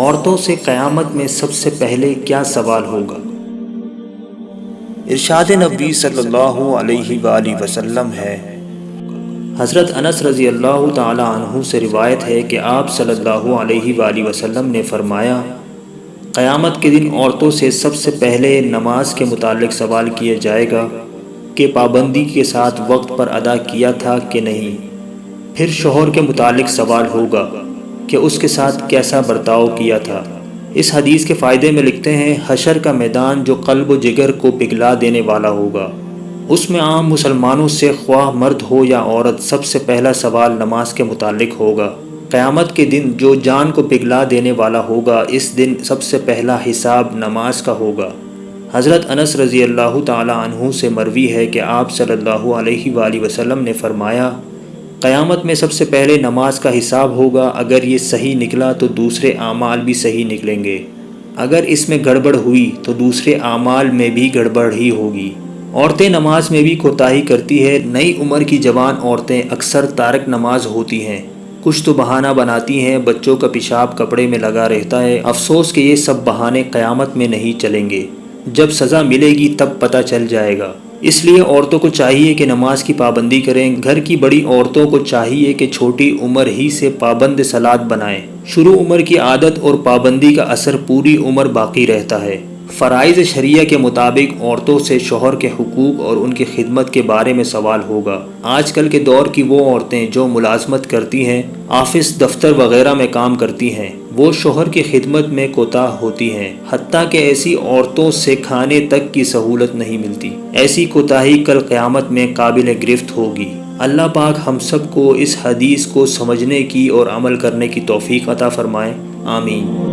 عورتوں سے قیامت میں سب سے پہلے کیا سوال ہوگا؟ ارشاد نبی صلی اللہ علیہ وآلہ وسلم ہے۔ حضرت انس رضی اللہ تعالی عنہ سے روایت ہے کہ آپ صلی اللہ علیہ وآلہ وسلم نے فرمایا قیامت کے دن عورتوں سے سب سے پہلے نماز کے متعلق سوال کیا جائے گا کہ پابندی کے ساتھ وقت پر ادا کیا تھا کہ نہیں؟ پھر شوہر کے متعلق سوال ہوگا۔ کہ اس کے ساتھ کیسا برتاؤ کیا تھا۔ اس حدیث کے فائدے میں لکھتے ہیں، حشر کا میدان جو قلب و جگر کو پگھلا دینے والا ہوگا۔ اس میں عام مسلمانوں سے خواہ مرد ہو یا عورت، سب سے پہلا سوال نماز کے متعلق ہوگا۔ قیامت کے دن جو جان کو پگھلا دینے والا ہوگا، اس دن سب سے پہلا حساب نماز کا ہوگا۔ حضرت انس رضی اللہ تعالی عنہ سے مروی ہے کہ آپ صلی اللہ علیہ وآلہ وسلم نے فرمایا قیامت میں سب سے پہلے نماز کا حساب ہوگا، اگر یہ صحیح نکلا تو دوسرے اعمال بھی صحیح نکلیں گے۔ اگر اس میں گڑبڑ ہوئی تو دوسرے اعمال میں بھی گڑبڑ ہی ہوگی۔ عورتیں نماز میں بھی کوتاہی کرتی ہے نئی عمر کی جوان عورتیں اکثر تارک نماز ہوتی ہیں۔ کچھ تو بہانہ بناتی ہیں، بچوں کا پیشاب کپڑے میں لگا رہتا ہے۔ افسوس کہ یہ سب بہانے قیامت میں نہیں چلیں گے۔ جب سزا ملے گی تب پتہ چل جائے گا۔ اس لیے عورتوں کو چاہیے کہ نماز کی پابندی کریں۔ گھر کی بڑی عورتوں کو چاہیے کہ چھوٹی عمر ہی سے پابند سلاد بنائیں۔ شروع عمر کی عادت اور پابندی کا اثر پوری عمر باقی رہتا ہے۔ فرائض شریعہ کے مطابق عورتوں سے شوہر کے حقوق اور ان کی خدمت کے بارے میں سوال ہوگا۔ آج کل کے دور کی وہ عورتیں جو ملازمت کرتی ہیں، آفس، دفتر وغیرہ میں کام کرتی ہیں، وہ شوہر کی خدمت میں کوتاہ ہوتی ہیں، حتیٰ کہ ایسی عورتوں سے کھانے تک کی سہولت نہیں ملتی۔ ایسی کوتاہی کل قیامت میں قابل گرفت ہوگی۔ اللہ پاک ہم سب کو اس حدیث کو سمجھنے کی اور عمل کرنے کی توفیق عطا فرمائے۔ آمین۔